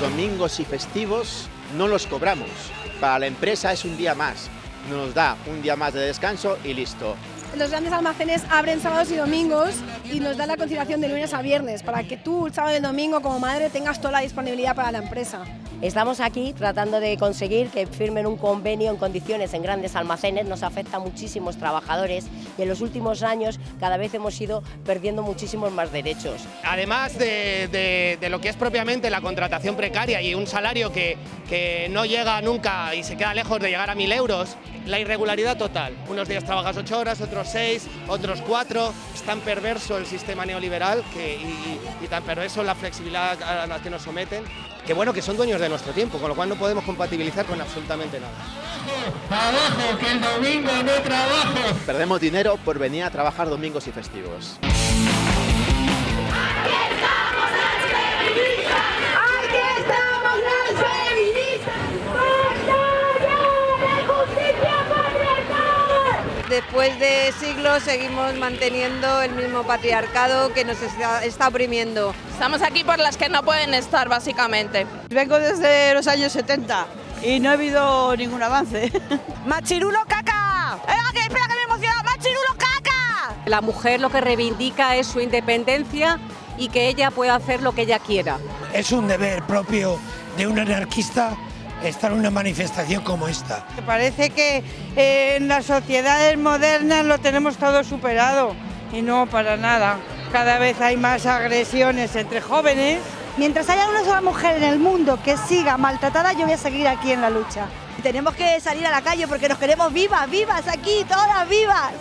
Domingos y festivos no los cobramos. Para la empresa es un día más. Nos da un día más de descanso y listo. Los grandes almacenes abren sábados y domingos y nos dan la conciliación de lunes a viernes para que tú el sábado y el domingo como madre tengas toda la disponibilidad para la empresa. Estamos aquí tratando de conseguir que firmen un convenio en condiciones en grandes almacenes, nos afecta a muchísimos trabajadores y en los últimos años cada vez hemos ido perdiendo muchísimos más derechos. Además de, de, lo que es propiamente la contratación precaria y un salario que, que no llega nunca y se queda lejos de llegar a mil euros, la irregularidad total. Unos días trabajas ocho horas, otros seis, otros cuatro. Es tan perverso el sistema neoliberal que, y, y, tan perverso la flexibilidad a la que nos someten, que bueno, que son dueños de nuestro tiempo, con lo cual no podemos compatibilizar con absolutamente nada. ¡Abajo, que el domingo no trabajo! Perdemos dinero por venir a trabajar domingos y festivos. Después de siglos seguimos manteniendo el mismo patriarcado que nos está, está oprimiendo. Estamos aquí por las que no pueden estar, básicamente. Vengo desde los años 70 y no ha habido ningún avance. ¡Machirulo caca! ¡Eh, espera que me emociona! ¡Machirulo caca! La mujer lo que reivindica es su independencia y que ella pueda hacer lo que ella quiera. Es un deber propio de un anarquista estar en una manifestación como esta. Parece que eh, en las sociedades modernas lo tenemos todo superado y no para nada. Cada vez hay más agresiones entre jóvenes. Mientras haya una sola mujer en el mundo que siga maltratada, yo voy a seguir aquí en la lucha. Tenemos que salir a la calle porque nos queremos vivas, vivas aquí, todas vivas.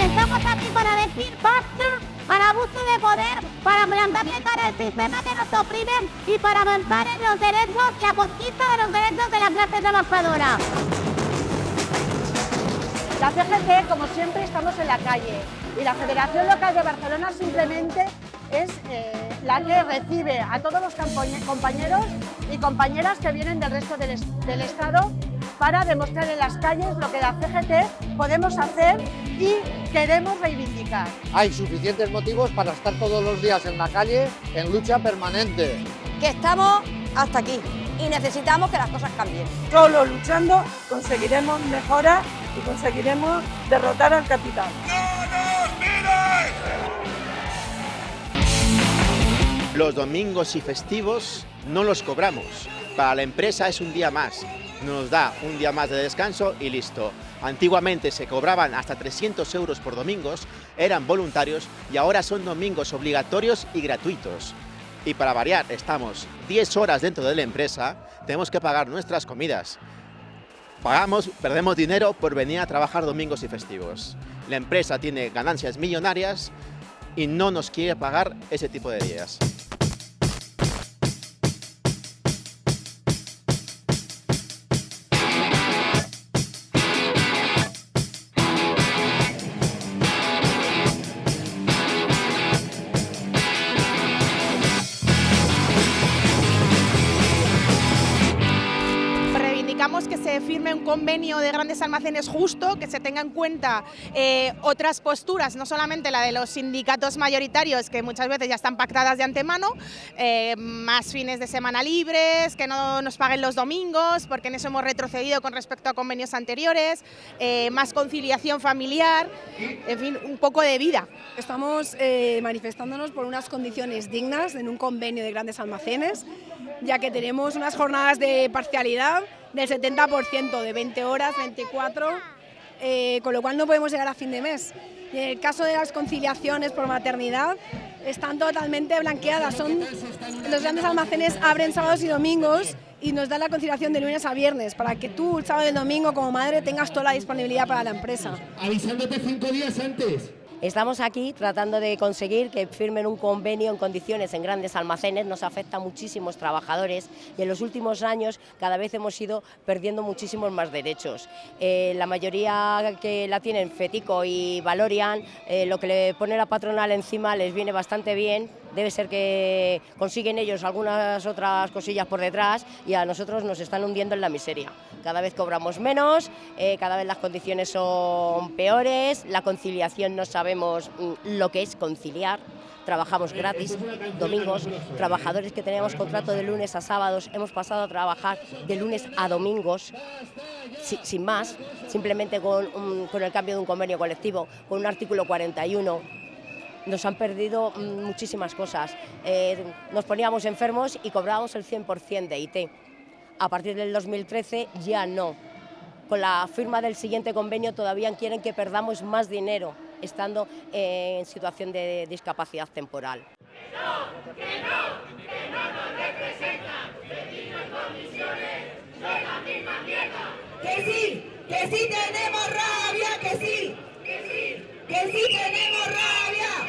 Estamos aquí para decir basta para abuso de poder, para plantar cara el sistema que nos oprime y para avanzar en los derechos, la conquista de los derechos de la clase trabajadora. La CGT, como siempre, estamos en la calle y la Federación Local de Barcelona simplemente es eh, la que recibe a todos los compañeros y compañeras que vienen del resto del Estado para demostrar en las calles lo que la CGT podemos hacer y queremos reivindicar. Hay suficientes motivos para estar todos los días en la calle en lucha permanente. Que estamos hasta aquí y necesitamos que las cosas cambien. Solo luchando conseguiremos mejoras y conseguiremos derrotar al capital. Los domingos y festivos no los cobramos. Para la empresa es un día más. Nos da un día más de descanso y listo. Antiguamente se cobraban hasta 300 euros por domingos, eran voluntarios y ahora son domingos obligatorios y gratuitos. Y para variar, estamos 10 horas dentro de la empresa, tenemos que pagar nuestras comidas. Pagamos, perdemos dinero por venir a trabajar domingos y festivos. La empresa tiene ganancias millonarias y no nos quiere pagar ese tipo de días. Convenio de grandes almacenes justo, que se tenga en cuenta eh, otras posturas, no solamente la de los sindicatos mayoritarios, que muchas veces ya están pactadas de antemano, eh, más fines de semana libres, que no nos paguen los domingos, porque en eso hemos retrocedido con respecto a convenios anteriores, eh, más conciliación familiar, en fin, un poco de vida. Estamos manifestándonos por unas condiciones dignas en un convenio de grandes almacenes, ya que tenemos unas jornadas de parcialidad del 70%, de 20 horas, 24, eh, con lo cual no podemos llegar a fin de mes. Y en el caso de las conciliaciones por maternidad, están totalmente blanqueadas. Son, los grandes almacenes abren sábados y domingos y nos dan la conciliación de lunes a viernes para que tú el sábado y domingo como madre tengas toda la disponibilidad para la empresa. Avisándote cinco días antes. Estamos aquí tratando de conseguir que firmen un convenio en condiciones en grandes almacenes, nos afecta a muchísimos trabajadores y en los últimos años cada vez hemos ido perdiendo muchísimos más derechos. Eh, la mayoría que la tienen, Fetico y Valorian, eh, lo que le pone la patronal encima les viene bastante bien, debe ser que consiguen ellos algunas otras cosillas por detrás y a nosotros nos están hundiendo en la miseria. Cada vez cobramos menos, eh, cada vez las condiciones son peores, la conciliación no sabemos lo que es conciliar, trabajamos gratis, domingos, trabajadores que teníamos contrato de lunes a sábados, hemos pasado a trabajar de lunes a domingos, sin más, simplemente con, con el cambio de un convenio colectivo, con un artículo 41, nos han perdido mm, muchísimas cosas. Eh, nos poníamos enfermos y cobrábamos el 100% de IT. A partir del 2013 ya no. Con la firma del siguiente convenio todavía quieren que perdamos más dinero estando en situación de discapacidad temporal. Que sí, que sí tenemos rabia, que sí, que sí, que sí tenemos.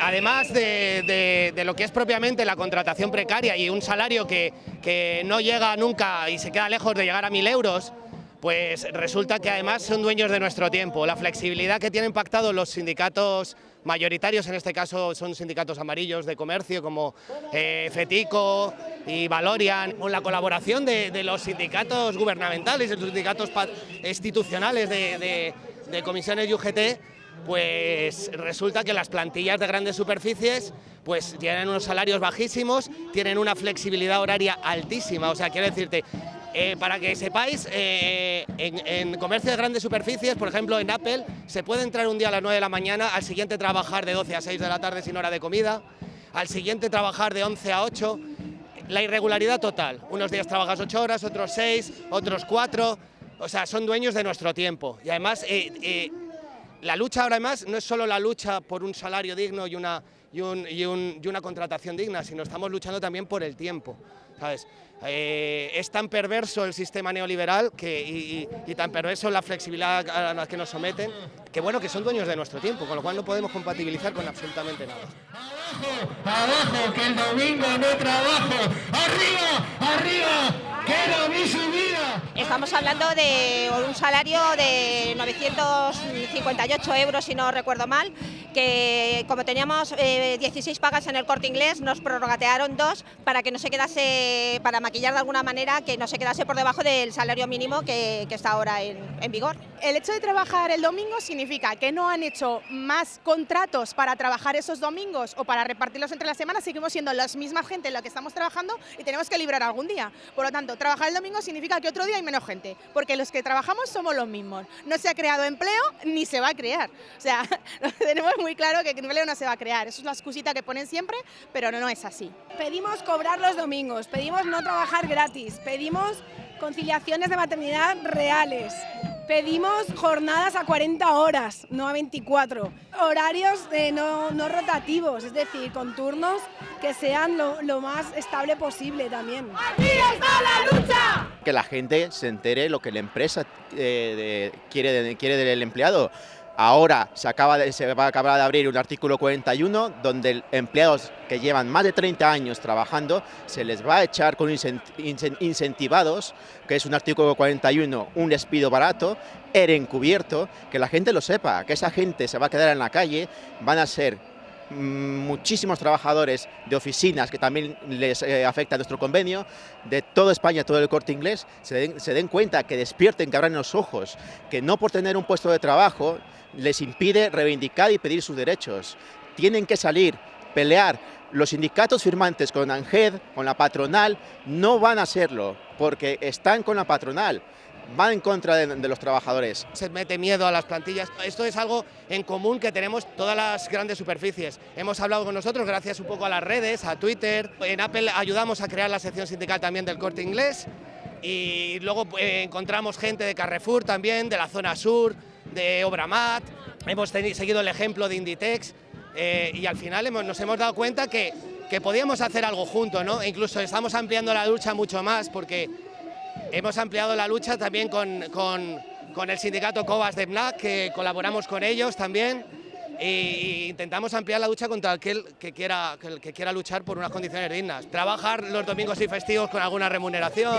Además de, lo que es propiamente la contratación precaria y un salario que, que no llega nunca y se queda lejos de llegar a mil euros, pues resulta que además son dueños de nuestro tiempo. La flexibilidad que tienen pactado los sindicatos mayoritarios, en este caso son sindicatos amarillos de comercio como eh, FETICO y Valorian, con la colaboración de, los sindicatos gubernamentales, de los sindicatos institucionales de, de comisiones UGT, pues resulta que las plantillas de grandes superficies pues tienen unos salarios bajísimos, tienen una flexibilidad horaria altísima, o sea, quiero decirte, eh, para que sepáis, eh, en, comercio de grandes superficies, por ejemplo en Apple, se puede entrar un día a las 9 de la mañana, al siguiente trabajar de 12 a 6 de la tarde sin hora de comida, al siguiente trabajar de 11 a 8, la irregularidad total. Unos días trabajas 8 horas, otros 6, otros 4, o sea, son dueños de nuestro tiempo. Y además, eh, la lucha ahora más no es solo la lucha por un salario digno y una, y, una contratación digna, sino estamos luchando también por el tiempo. ¿Sabes? Eh, es tan perverso el sistema neoliberal que, y, tan perverso la flexibilidad a la que nos someten, que bueno, que son dueños de nuestro tiempo, con lo cual no podemos compatibilizar con absolutamente nada. Abajo, abajo, que el domingo no trabajo, arriba, arriba, Estamos hablando de un salario de 958 euros, si no recuerdo mal, que como teníamos 16 eh, pagas en el corte inglés, nos prorrogatearon dos para que no se quedase, para maquillar de alguna manera, que no se quedase por debajo del salario mínimo que, está ahora en, en vigor. El hecho de trabajar el domingo significa que no han hecho más contratos para trabajar esos domingos o para repartirlos entre las semanas, seguimos siendo la misma gente en la que estamos trabajando y tenemos que librar algún día. Por lo tanto, trabajar el domingo significa que otro día hay menos gente, porque los que trabajamos somos los mismos. No se ha creado empleo ni se va a crear. O sea, tenemos muy claro que el empleo no se va a crear. Eso es la excusita que ponen siempre, pero no, no es así. Pedimos cobrar los domingos, pedimos no trabajar gratis, pedimos conciliaciones de maternidad reales. Pedimos jornadas a 40 horas, no a 24. Horarios no, no, rotativos, es decir, con turnos que sean lo, lo, más estable posible también. ¡Aquí está la lucha! Que la gente se entere lo que la empresa eh, quiere, quiere del empleado. Ahora se, acaba de, va a acabar de abrir un artículo 41 donde empleados que llevan más de 30 años trabajando se les va a echar con incentivados, que es un artículo 41, un despido barato, era encubierto, que la gente lo sepa, que esa gente se va a quedar en la calle, van a ser muchísimos trabajadores de oficinas que también les eh, afecta nuestro convenio, de toda España, todo el corte inglés, se den, se den cuenta, que despierten, que abran los ojos, que no por tener un puesto de trabajo les impide reivindicar y pedir sus derechos. Tienen que salir, pelear. Los sindicatos firmantes con ANGED, con la patronal, no van a hacerlo, porque están con la patronal van en contra de, los trabajadores. Se mete miedo a las plantillas. Esto es algo en común que tenemos todas las grandes superficies. Hemos hablado con nosotros gracias un poco a las redes, a Twitter. En Apple ayudamos a crear la sección sindical también del corte inglés y luego eh, encontramos gente de Carrefour también, de la zona sur, de Obramat, hemos seguido el ejemplo de Inditex eh, y al final nos hemos dado cuenta que, que podíamos hacer algo juntos, ¿no? E incluso estamos ampliando la lucha mucho más porque hemos ampliado la lucha también con, con, con el sindicato Cobas de Black, que colaboramos con ellos también e intentamos ampliar la lucha contra aquel que quiera, que, quiera luchar por unas condiciones dignas. Trabajar los domingos y festivos con alguna remuneración.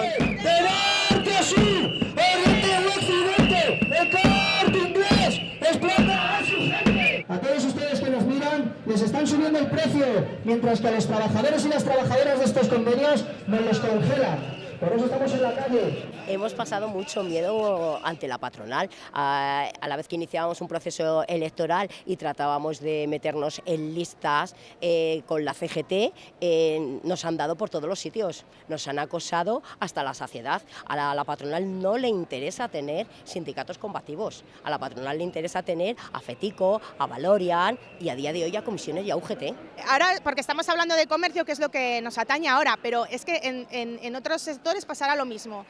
A todos ustedes que nos miran, les están subiendo el precio, mientras que a los trabajadores y las trabajadoras de estos convenios nos los congelan. Por eso estamos en la calle. Hemos pasado mucho miedo ante la patronal, a, la vez que iniciábamos un proceso electoral y tratábamos de meternos en listas eh, con la CGT, eh, nos han dado por todos los sitios, nos han acosado hasta la saciedad. A la, patronal no le interesa tener sindicatos combativos, a la patronal le interesa tener a FETICO, a Valorian y a día de hoy a comisiones y a UGT. Ahora, porque estamos hablando de comercio, que es lo que nos atañe ahora, pero es que en otros sectores pasará lo mismo.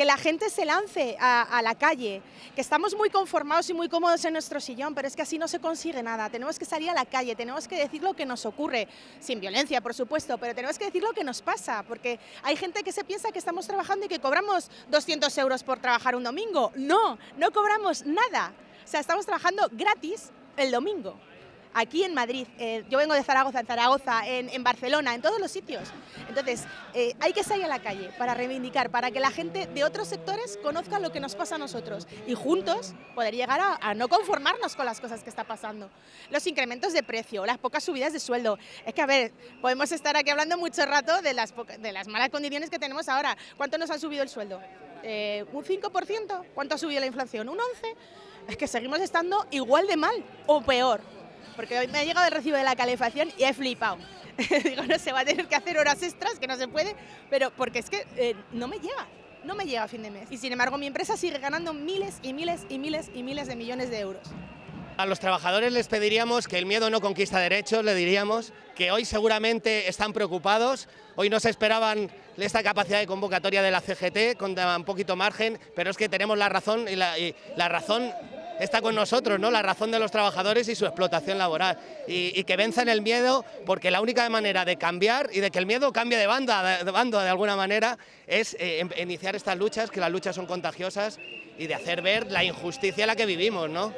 Que la gente se lance a, la calle, que estamos muy conformados y muy cómodos en nuestro sillón, pero es que así no se consigue nada. Tenemos que salir a la calle, tenemos que decir lo que nos ocurre, sin violencia, por supuesto, pero tenemos que decir lo que nos pasa, porque hay gente que se piensa que estamos trabajando y que cobramos 200 euros por trabajar un domingo. No, no cobramos nada. O sea, estamos trabajando gratis el domingo aquí en Madrid, eh, yo vengo de Zaragoza, en Zaragoza, en, en Barcelona, en todos los sitios. Entonces, eh, hay que salir a la calle para reivindicar, para que la gente de otros sectores conozca lo que nos pasa a nosotros y juntos poder llegar a, a no conformarnos con las cosas que está pasando. Los incrementos de precio, las pocas subidas de sueldo. Es que, a ver, podemos estar aquí hablando mucho rato de las, de las malas condiciones que tenemos ahora. ¿Cuánto nos han subido el sueldo? Eh, ¿Un 5%? ¿Cuánto ha subido la inflación? ¿Un 11%? Es que seguimos estando igual de mal o peor. Porque me ha llegado el recibo de la calefacción y he flipado. Digo, no se va a tener que hacer horas extras, que no se puede, pero porque es que eh, no me llega, no me llega a fin de mes. Y sin embargo, mi empresa sigue ganando miles y miles y miles y miles de millones de euros. A los trabajadores les pediríamos que el miedo no conquista derechos, le diríamos que hoy seguramente están preocupados, hoy no se esperaban esta capacidad de convocatoria de la CGT con un poquito margen, pero es que tenemos la razón y la, y la razón está con nosotros, ¿no? La razón de los trabajadores y su explotación laboral. Y, que venzan el miedo, porque la única manera de cambiar y de que el miedo cambie de, banda, de alguna manera es eh, em- iniciar estas luchas, que las luchas son contagiosas y de hacer ver la injusticia en la que vivimos, ¿no?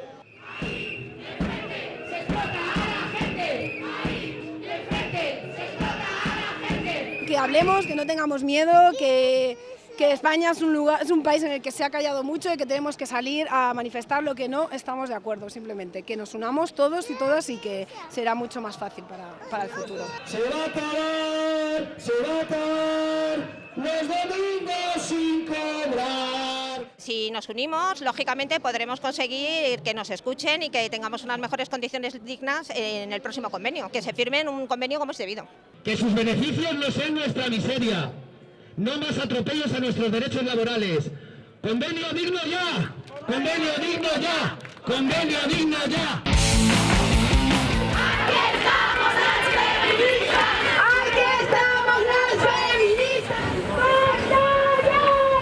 que hablemos, que no tengamos miedo, que, que España es un, lugar, es un país en el que se ha callado mucho y que tenemos que salir a manifestar lo que no estamos de acuerdo, simplemente. Que nos unamos todos y todas y que será mucho más fácil para, para el futuro. Se va a acabar, se va a acabar los domingos sin cobrar. Si nos unimos, lógicamente podremos conseguir que nos escuchen y que tengamos unas mejores condiciones dignas en el próximo convenio, que se firme un convenio como es debido. Que sus beneficios no sean nuestra miseria. No más atropellos a nuestros derechos laborales. Convenio digno ya. Convenio digno ya. Convenio digno ya. Aquí estamos las feministas. ¡Batalla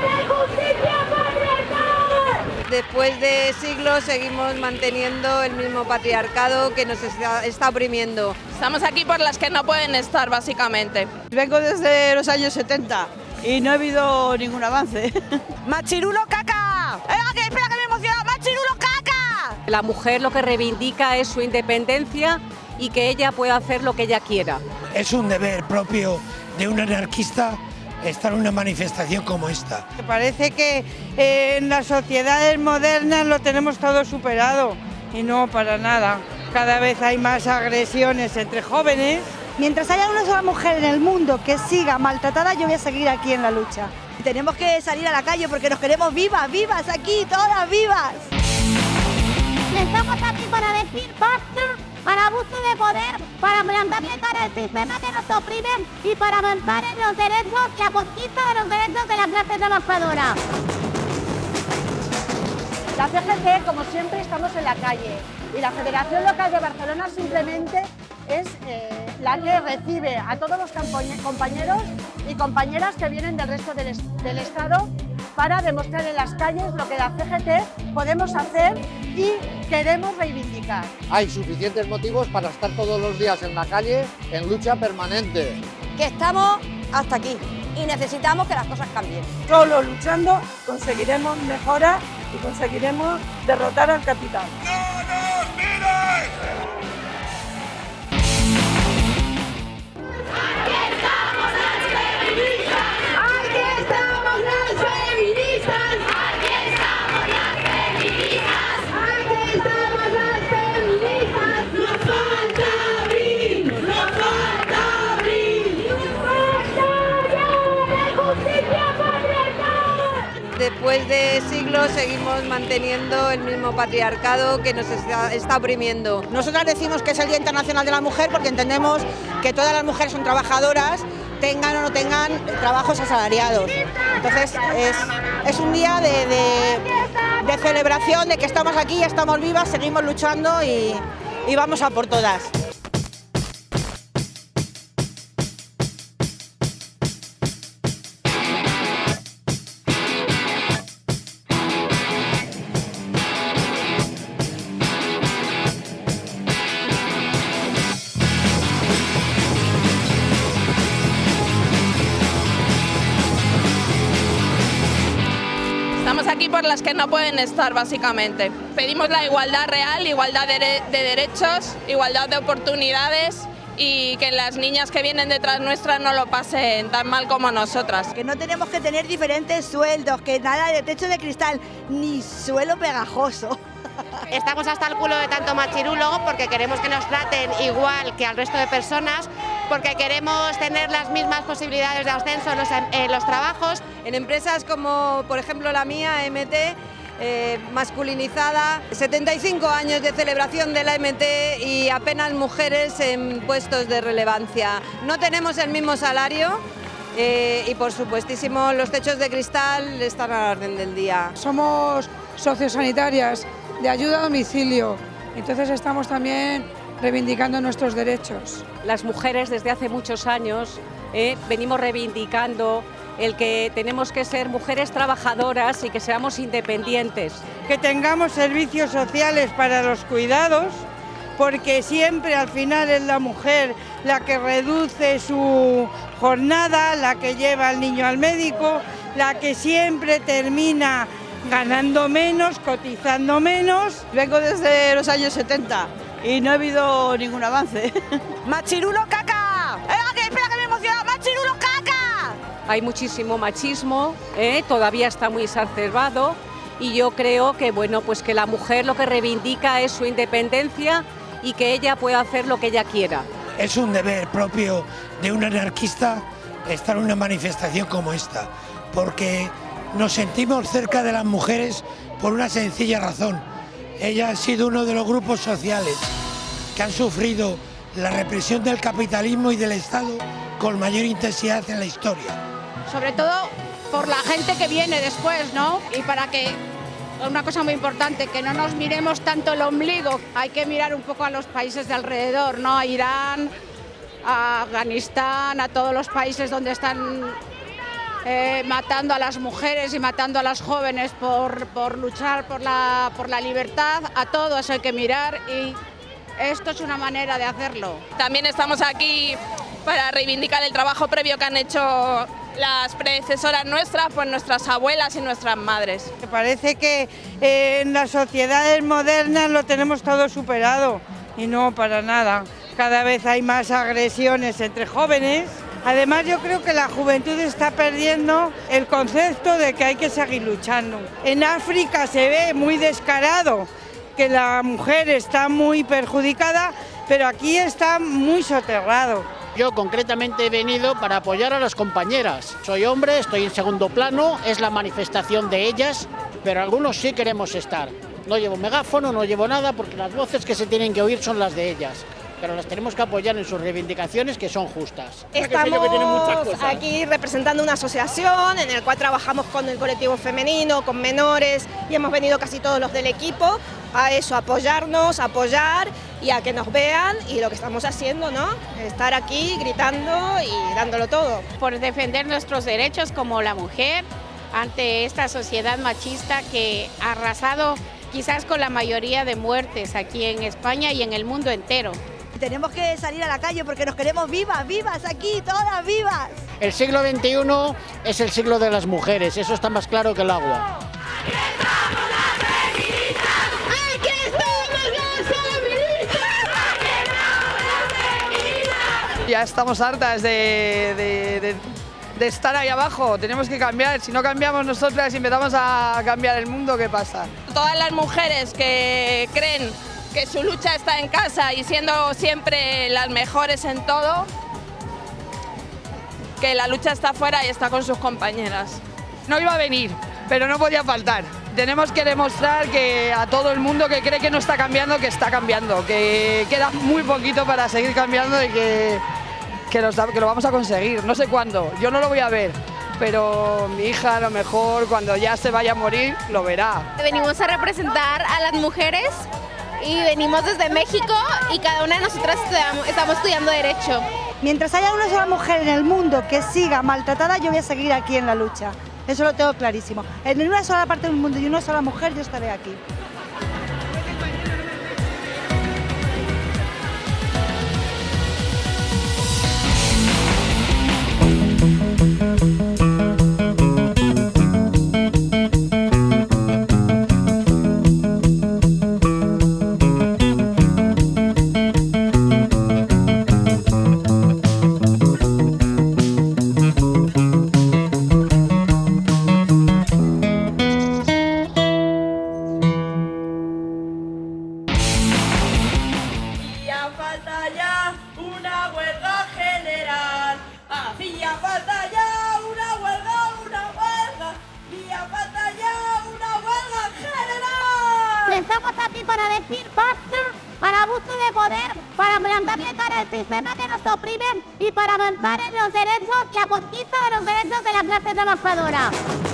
de justicia patriarcal! Después de siglos seguimos manteniendo el mismo patriarcado que nos está, está oprimiendo. Estamos aquí por las que no pueden estar, básicamente. Vengo desde los años 70 y no ha habido ningún avance. ¡Machirulo caca! ¡Venga, que espera que me emociona! ¡Machirulo caca! La mujer lo que reivindica es su independencia y que ella pueda hacer lo que ella quiera. Es un deber propio de un anarquista estar en una manifestación como esta. Me Parece que eh, en las sociedades modernas lo tenemos todo superado y no para nada. Cada vez hay más agresiones entre jóvenes. Mientras haya una sola mujer en el mundo que siga maltratada, yo voy a seguir aquí en la lucha. Tenemos que salir a la calle porque nos queremos vivas, vivas aquí, todas vivas. Estamos aquí para decir basta al abuso de poder, para plantarle cara al sistema que nos oprime y para avanzar en los derechos, la conquista de los derechos de la clase trabajadora. La CGT, como siempre, estamos en la calle y la Federación Local de Barcelona simplemente es eh, la que recibe a todos los compañeros y compañeras que vienen del resto del, es- del Estado para demostrar en las calles lo que la CGT podemos hacer y queremos reivindicar. Hay suficientes motivos para estar todos los días en la calle en lucha permanente. Que estamos hasta aquí y necesitamos que las cosas cambien. Solo luchando conseguiremos mejoras y conseguiremos derrotar al capital. Batalla de siglos seguimos manteniendo el mismo patriarcado que nos está, está oprimiendo. Nosotras decimos que es el Día Internacional de la Mujer porque entendemos que todas las mujeres son trabajadoras, tengan o no tengan trabajos asalariados. Entonces es, un día de, celebración, de que estamos aquí, estamos vivas, seguimos luchando y vamos a por todas. No pueden estar, básicamente. Pedimos la igualdad real, igualdad de, de- de derechos, igualdad de oportunidades y que las niñas que vienen detrás nuestras no lo pasen tan mal como nosotras. Que no tenemos que tener diferentes sueldos, que nada de techo de cristal, ni suelo pegajoso. Estamos hasta el culo de tanto machirulo porque queremos que nos traten igual que al resto de personas, porque queremos tener las mismas posibilidades de ascenso en los, en los trabajos. En empresas como, por ejemplo, la mía, MT, eh, masculinizada, 75 años de celebración de la MT y apenas mujeres en puestos de relevancia. No tenemos el mismo salario eh, y, por supuestísimo, los techos de cristal están a la orden del día. Somos sociosanitarias de ayuda a domicilio, entonces estamos también reivindicando nuestros derechos. Las mujeres desde hace muchos años eh, venimos reivindicando el que tenemos que ser mujeres trabajadoras y que seamos independientes. Que tengamos servicios sociales para los cuidados, porque siempre al final es la mujer la que reduce su jornada, la que lleva al niño al médico, la que siempre termina ganando menos, cotizando menos. Vengo desde los años 70 y no ha habido ningún avance. ¡Machirulo caca! Hay muchísimo machismo, eh, todavía está muy exacerbado y yo creo que bueno, pues que la mujer lo que reivindica es su independencia y que ella pueda hacer lo que ella quiera. Es un deber propio de un anarquista estar en una manifestación como esta, porque nos sentimos cerca de las mujeres por una sencilla razón. Ella ha sido uno de los grupos sociales que han sufrido la represión del capitalismo y del Estado con mayor intensidad en la historia. Sobre todo por la gente que viene después, ¿no? Y para que, una cosa muy importante, que no nos miremos tanto el ombligo, hay que mirar un poco a los países de alrededor, ¿no? A Irán, a Afganistán, a todos los países donde están eh, matando a las mujeres y matando a las jóvenes por, por luchar por la, por la libertad, a todos hay que mirar y esto es una manera de hacerlo. También estamos aquí para reivindicar el trabajo previo que han hecho las predecesoras nuestras, pues nuestras abuelas y nuestras madres. Parece que eh, en las sociedades modernas lo tenemos todo superado y no para nada. Cada vez hay más agresiones entre jóvenes. Además yo creo que la juventud está perdiendo el concepto de que hay que seguir luchando. En África se ve muy descarado que la mujer está muy perjudicada, pero aquí está muy soterrado. Yo concretamente he venido para apoyar a las compañeras. Soy hombre, estoy en segundo plano, es la manifestación de ellas, pero algunos sí queremos estar. No llevo megáfono, no llevo nada, porque las voces que se tienen que oír son las de ellas. Pero las tenemos que apoyar en sus reivindicaciones que son justas. Estamos aquí representando una asociación en la cual trabajamos con el colectivo femenino, con menores y hemos venido casi todos los del equipo a eso, a apoyarnos, a apoyar y a que nos vean y lo que estamos haciendo, ¿no? Estar aquí gritando y dándolo todo. por defender nuestros derechos como la mujer ante esta sociedad machista que ha arrasado quizás con la mayoría de muertes aquí en España y en el mundo entero. Tenemos que salir a la calle porque nos queremos vivas, vivas aquí, todas vivas. El siglo XXI es el siglo de las mujeres, eso está más claro que el agua. Ya estamos hartas de, de- de- de estar ahí abajo, tenemos que cambiar, si no cambiamos nosotras y empezamos a cambiar el mundo, ¿qué pasa? Todas las mujeres que creen que su lucha está en casa y siendo siempre las mejores en todo, que la lucha está afuera y está con sus compañeras. No iba a venir, pero no podía faltar. Tenemos que demostrar que a todo el mundo que cree que no está cambiando, que está cambiando, que queda muy poquito para seguir cambiando y que, que, lo, que lo vamos a conseguir. No sé cuándo, yo no lo voy a ver, pero mi hija a lo mejor cuando ya se vaya a morir lo verá. Venimos a representar a las mujeres y venimos desde México y cada una de nosotras estamos estudiando Derecho. Mientras haya una sola mujer en el mundo que siga maltratada, yo voy a seguir aquí en la lucha. Eso lo tengo clarísimo. En una sola parte del mundo y una sola mujer, yo estaré aquí. Para los derechos, la conquista de los derechos de la trabajadora. La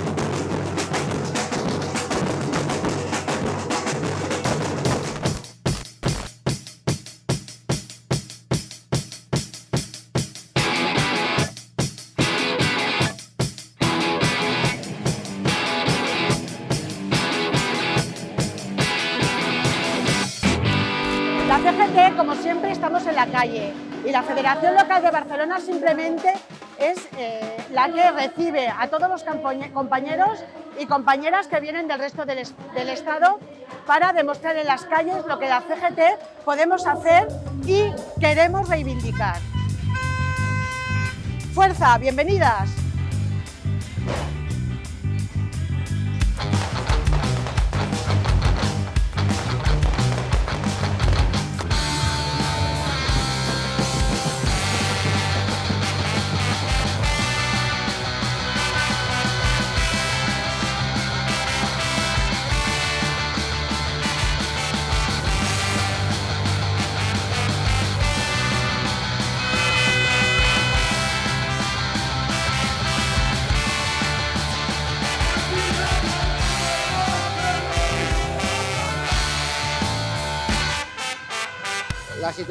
es eh, la que recibe a todos los compañeros y compañeras que vienen del resto del, es- del Estado para demostrar en las calles lo que la CGT podemos hacer y queremos reivindicar. Fuerza, bienvenidas.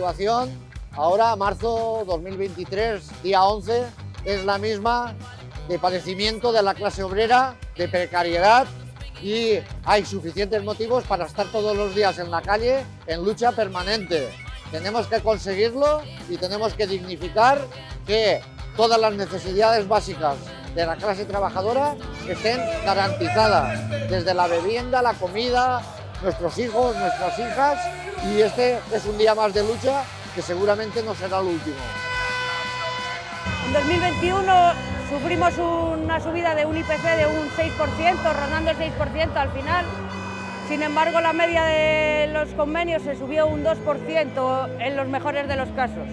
Situación ahora, marzo 2023, día 11, es la misma de padecimiento de la clase obrera, de precariedad y hay suficientes motivos para estar todos los días en la calle en lucha permanente. Tenemos que conseguirlo y tenemos que dignificar que todas las necesidades básicas de la clase trabajadora estén garantizadas, desde la vivienda, la comida, nuestros hijos, nuestras hijas, y este es un día más de lucha que seguramente no será el último. En 2021 sufrimos una subida de un IPC de un 6%, rondando el 6% al final. Sin embargo, la media de los convenios se subió un 2% en los mejores de los casos.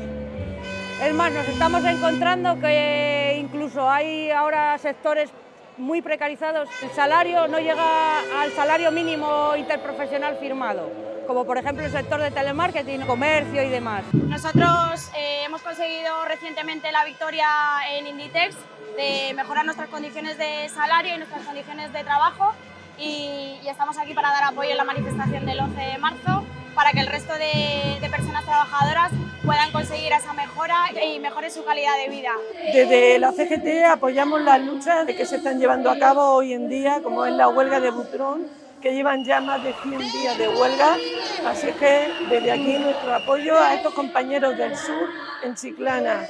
Es más, nos estamos encontrando que incluso hay ahora sectores muy precarizados. El salario no llega al salario mínimo interprofesional firmado, como por ejemplo el sector de telemarketing, comercio y demás. Nosotros eh, hemos conseguido recientemente la victoria en Inditex de mejorar nuestras condiciones de salario y nuestras condiciones de trabajo y, y estamos aquí para dar apoyo en la manifestación del 11 de marzo para que el resto de, personas trabajadoras puedan conseguir esa mejora y mejore su calidad de vida. Desde la CGT apoyamos las luchas que se están llevando a cabo hoy en día, como es la huelga de Butrón, que llevan ya más de 100 días de huelga. Así que desde aquí nuestro apoyo a estos compañeros del sur en Chiclana.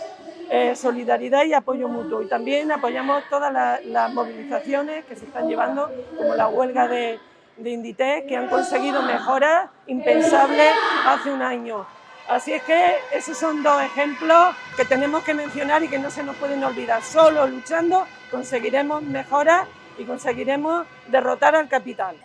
Eh, solidaridad y apoyo mutuo. Y también apoyamos todas la- las movilizaciones que se están llevando, como la huelga de, de Inditex, que han conseguido mejoras impensables hace un año. Así es que esos son dos ejemplos que tenemos que mencionar y que no se nos pueden olvidar. Solo luchando conseguiremos mejoras y conseguiremos derrotar al capital.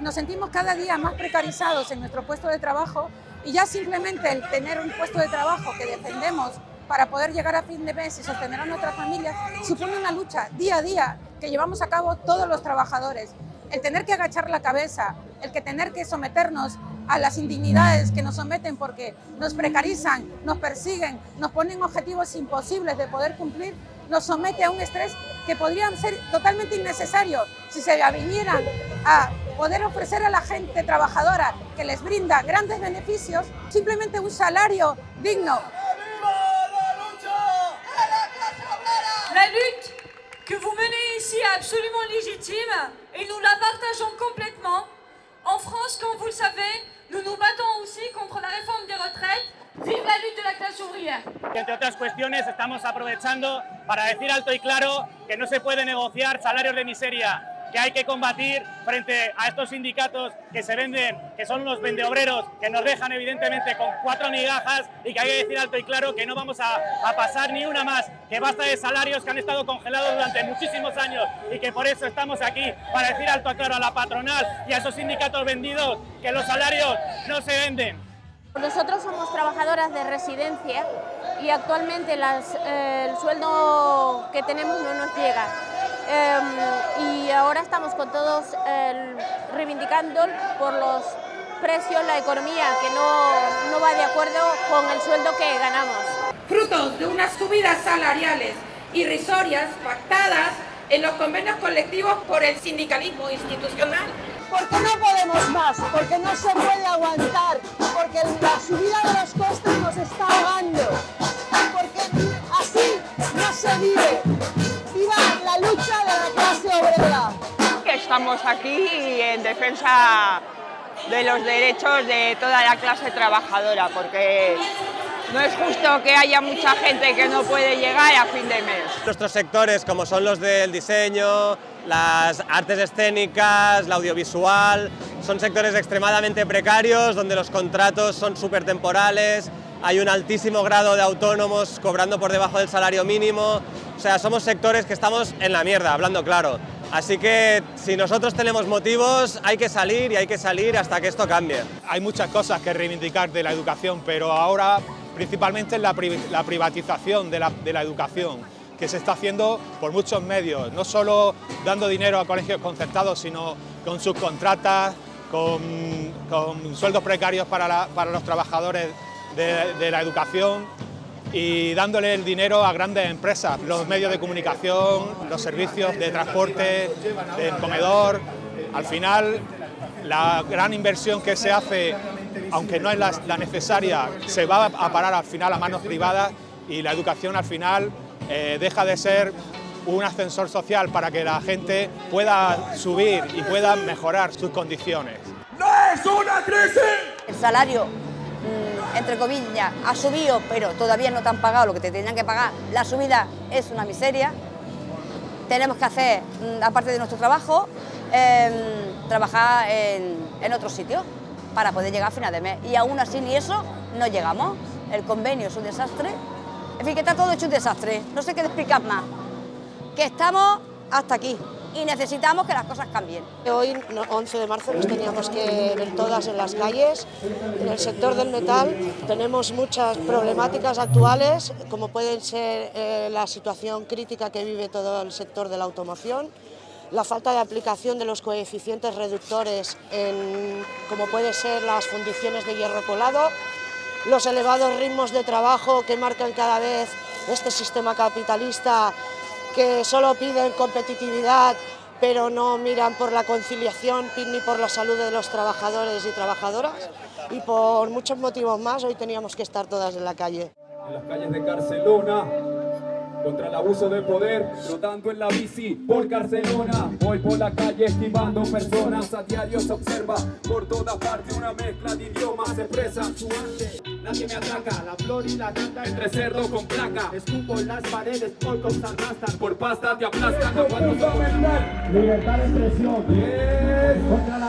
Nos sentimos cada día más precarizados en nuestro puesto de trabajo y ya simplemente el tener un puesto de trabajo que defendemos para poder llegar a fin de mes y sostener a nuestras familias, supone una lucha día a día que llevamos a cabo todos los trabajadores. El tener que agachar la cabeza, el que tener que someternos a las indignidades que nos someten porque nos precarizan, nos persiguen, nos ponen objetivos imposibles de poder cumplir, nos somete a un estrés que podrían ser totalmente innecesarios si se vinieran a poder ofrecer a la gente trabajadora que les brinda grandes beneficios, simplemente un salario digno. Ici est absolument légitime et nous la partageons complètement. En France, comme vous le savez, nous nous battons aussi contre la réforme des retraites. Vive la lutte de la clase ouvrière. Entre otras cuestiones, estamos aprovechando para decir alto y claro que no se puede negociar salarios de miseria, que hay que combatir frente a estos sindicatos que se venden, que son unos vendeobreros, que nos dejan evidentemente con cuatro migajas y que hay que decir alto y claro que no vamos a, pasar ni una más, que basta de salarios que han estado congelados durante muchísimos años y que por eso estamos aquí, para decir alto y claro a la patronal y a esos sindicatos vendidos que los salarios no se venden. Nosotros somos trabajadoras de residencia y actualmente eh, el sueldo que tenemos no nos llega. Eh, y ahora estamos con todos eh, reivindicando por los precios, la economía, que no, no va de acuerdo con el sueldo que ganamos. Frutos de unas subidas salariales irrisorias pactadas en los convenios colectivos por el sindicalismo institucional. Porque no podemos más, porque no se puede aguantar, porque la subida de los costes nos está ahogando, Estamos aquí en defensa de los derechos de toda la clase trabajadora, porque no es justo que haya mucha gente que no puede llegar a fin de mes. Nuestros sectores, como son los del diseño, las artes escénicas, la audiovisual, son sectores extremadamente precarios, donde los contratos son súper temporales, hay un altísimo grado de autónomos cobrando por debajo del salario mínimo, o sea, somos sectores que estamos en la mierda, hablando claro. Así que si nosotros tenemos motivos, hay que salir y hay que salir hasta que esto cambie. Hay muchas cosas que reivindicar de la educación, pero ahora principalmente la, la privatización de la, educación que se está haciendo por muchos medios, no solo dando dinero a colegios concertados, sino con subcontratas, con, con sueldos precarios para, los trabajadores de, la educación y dándole el dinero a grandes empresas, los medios de comunicación, los servicios de transporte, del comedor. Al final, la gran inversión que se hace, aunque no es la, la necesaria, se va a parar al final a manos privadas y la educación al final eh, deja de ser un ascensor social para que la gente pueda subir y pueda mejorar sus condiciones. ¡No es una crisis! El salario, entre comillas, ha subido, pero todavía no te han pagado lo que te tenían que pagar. La subida es una miseria. Tenemos que hacer, mmm, aparte de nuestro trabajo, eh, trabajar en, en otros sitios para poder llegar a final de mes. Y aún así ni eso no llegamos. El convenio es un desastre en fin, que está todo hecho un desastre, no sé qué explicar más. Que estamos hasta aquí y necesitamos que las cosas cambien. Hoy, 11 de marzo, nos teníamos que ver todas en las calles. En el sector del metal tenemos muchas problemáticas actuales, como pueden ser eh, la situación crítica que vive todo el sector de la automoción, la falta de aplicación de los coeficientes reductores, en, como puede ser las fundiciones de hierro colado, los elevados ritmos de trabajo que marcan cada vez este sistema capitalista que solo piden competitividad pero no miran por la conciliación ni por la salud de los trabajadores y trabajadoras y por muchos motivos más hoy teníamos que estar todas en la calle. En las calles de Barcelona contra el abuso de poder, rotando en la bici por Barcelona. Voy por la calle esquivando personas, a diario se observa por toda parte una mezcla de idiomas, se expresa su arte. Nadie me ataca, la flor y la nata entre cerdo con placa. Escupo en las paredes, por cosas arrastran, por pasta te aplastan. Libertad de expresión, contra la